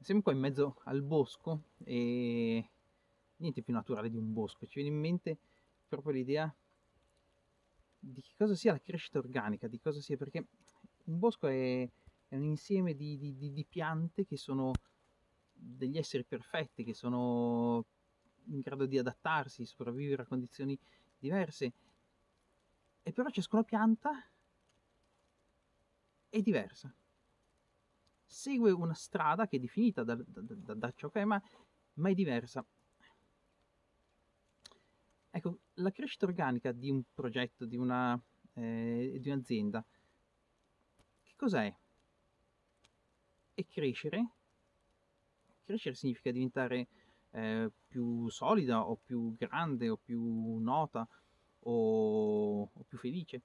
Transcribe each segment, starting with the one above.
Siamo qua in mezzo al bosco e niente più naturale di un bosco, ci viene in mente proprio l'idea di che cosa sia la crescita organica, di cosa sia, perché un bosco è, è un insieme di, di, di, di piante che sono degli esseri perfetti, che sono in grado di adattarsi, sopravvivere a condizioni diverse, e però ciascuna pianta è diversa segue una strada che è definita da, da, da, da ciò che è, ma, ma, è diversa. Ecco, la crescita organica di un progetto, di, eh, un'azienda, che cos'è? È crescere. Crescere significa diventare eh, più solida o più grande o più nota o, o più felice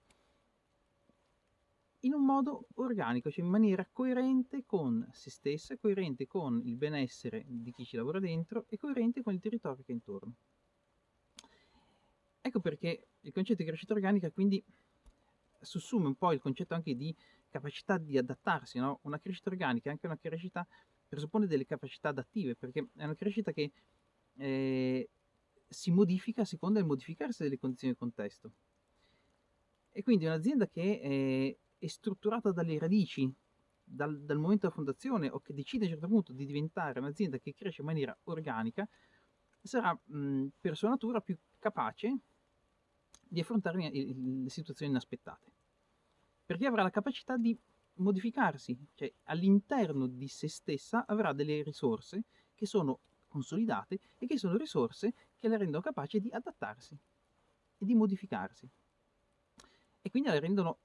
in un modo organico, cioè in maniera coerente con se stessa, coerente con il benessere di chi ci lavora dentro e coerente con il territorio che è intorno. Ecco perché il concetto di crescita organica quindi sussume un po' il concetto anche di capacità di adattarsi, no? Una crescita organica è anche una crescita presuppone delle capacità adattive, perché è una crescita che eh, si modifica a seconda del modificarsi delle condizioni del contesto. E quindi un'azienda che eh, è strutturata dalle radici, dal, dal, momento della fondazione o che decide a un certo punto di diventare un'azienda che cresce in maniera organica, sarà mh, per sua natura più capace di affrontare le situazioni inaspettate. Perché avrà la capacità di modificarsi, cioè all'interno di se stessa avrà delle risorse che sono consolidate e che sono risorse che la rendono capace di adattarsi e di modificarsi. E quindi la rendono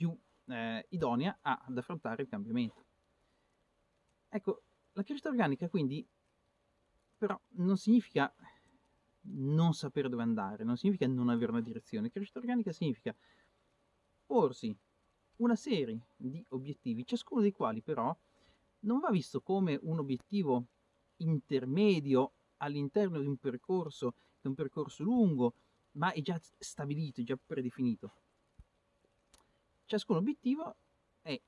più eh, idonea ad affrontare il cambiamento. Ecco, la crescita organica quindi però non significa non sapere dove andare, non significa non avere una direzione. Crescita organica significa porsi una serie di obiettivi, ciascuno dei quali però non va visto come un obiettivo intermedio all'interno di un percorso, di un percorso lungo, ma è già stabilito, è già predefinito ciascun obiettivo è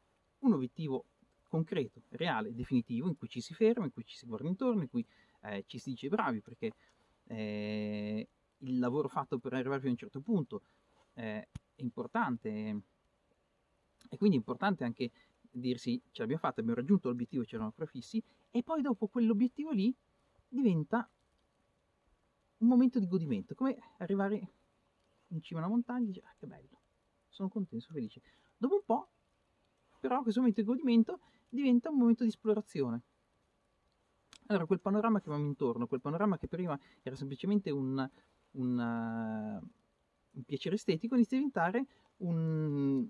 un obiettivo concreto, reale, definitivo, in cui ci si ferma, in cui ci si guarda intorno, in cui eh, ci si dice bravi, perché eh, il lavoro fatto per arrivare fino a un certo punto eh, è importante. E quindi è importante anche dirsi ce l'abbiamo fatta, abbiamo raggiunto l'obiettivo, ci eravamo prefissi e poi dopo quell'obiettivo lì diventa un momento di godimento, come arrivare in cima a una montagna e dire ah, che bello, sono contento, sono felice. Dopo un po', però, questo momento di godimento diventa un momento di esplorazione. Allora, quel panorama che avevamo intorno, quel panorama che prima era semplicemente un, un, uh, un piacere estetico, inizia a diventare un,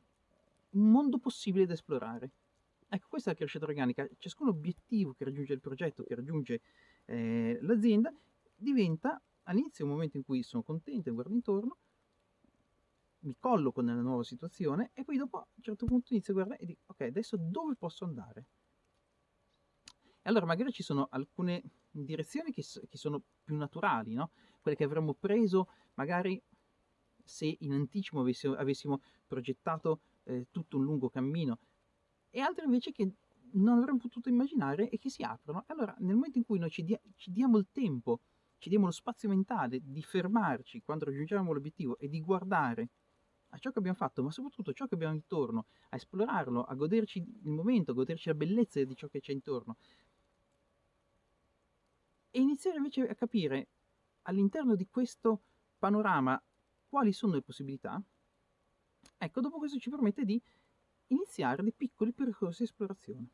un mondo possibile da esplorare. Ecco, questa è la crescita organica. Ciascun obiettivo che raggiunge il progetto, che raggiunge eh, l'azienda, diventa all'inizio un momento in cui sono contento, guardo intorno, mi colloco nella nuova situazione e poi dopo a un certo punto inizio a guardare e dico ok adesso dove posso andare e allora magari ci sono alcune direzioni che, che sono più naturali no? quelle che avremmo preso magari se in anticipo avessimo, avessimo progettato eh, tutto un lungo cammino e altre invece che non avremmo potuto immaginare e che si aprono allora nel momento in cui noi ci, dia, ci diamo il tempo ci diamo lo spazio mentale di fermarci quando raggiungiamo l'obiettivo e di guardare a ciò che abbiamo fatto, ma soprattutto ciò che abbiamo intorno, a esplorarlo, a goderci il momento, a goderci la bellezza di ciò che c'è intorno. E iniziare invece a capire all'interno di questo panorama quali sono le possibilità, ecco, dopo questo ci permette di iniziare dei piccoli percorsi di esplorazione,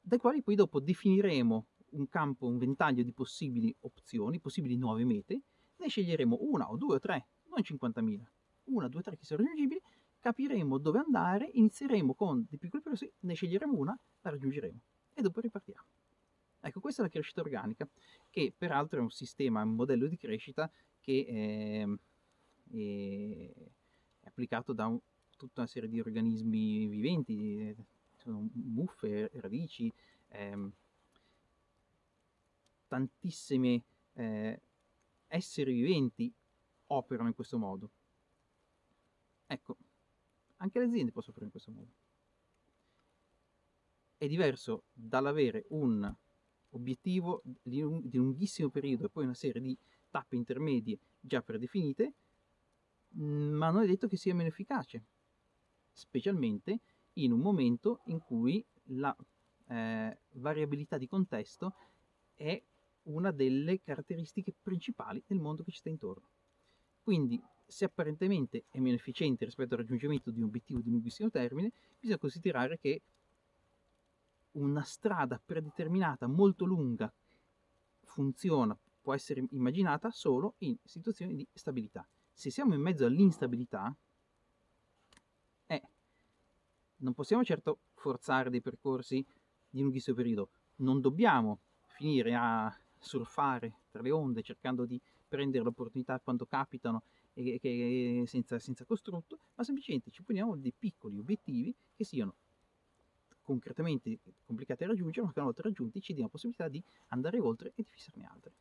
dai quali poi dopo definiremo un campo, un ventaglio di possibili opzioni, possibili nuove mete, ne sceglieremo una o due o tre non 50.000, una, due, tre che sono raggiungibili, capiremo dove andare, inizieremo con dei piccoli progressi, ne sceglieremo una, la raggiungeremo e dopo ripartiamo. Ecco, questa è la crescita organica, che peraltro è un sistema, un modello di crescita che è, è, è applicato da un, tutta una serie di organismi viventi, sono muffe, radici, ehm, tantissime eh, esseri viventi operano in questo modo. Ecco, anche le aziende possono operare in questo modo. è diverso dall'avere un obiettivo di, un, di lunghissimo periodo e poi una serie di tappe intermedie già predefinite, ma non è detto che sia meno efficace, specialmente in un momento in cui la eh, variabilità di contesto è una delle caratteristiche principali del mondo che ci sta intorno. Quindi, se apparentemente è meno efficiente rispetto al raggiungimento di un obiettivo di lunghissimo termine, bisogna considerare che una strada predeterminata molto lunga funziona, può essere immaginata solo in situazioni di stabilità. Se siamo in mezzo all'instabilità, eh, non possiamo certo forzare dei percorsi di lunghissimo periodo, non dobbiamo finire a surfare tra le onde cercando di prendere l'opportunità quando capitano e che, senza, senza costrutto, ma semplicemente ci poniamo dei piccoli obiettivi che siano concretamente complicati da raggiungere, ma che una volta raggiunti ci diano la possibilità di andare oltre e di fissarne altri.